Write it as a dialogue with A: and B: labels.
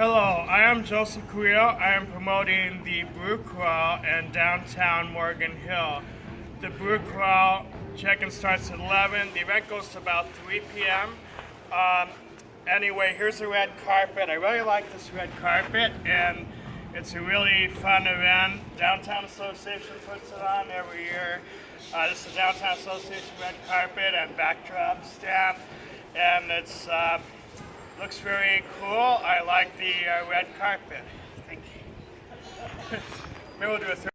A: Hello, I am Joseph Carrillo. I am promoting the Brew Crawl in downtown Morgan Hill. The Brew Crawl check-in starts at 11. The event goes to about 3 p.m. Um, anyway, here's the red carpet. I really like this red carpet, and it's a really fun event. Downtown Association puts it on every year. Uh, this is Downtown Association red carpet and backdrop stand, and it's uh, looks very cool. I like the uh, red carpet. Thank you. Maybe we'll do a third.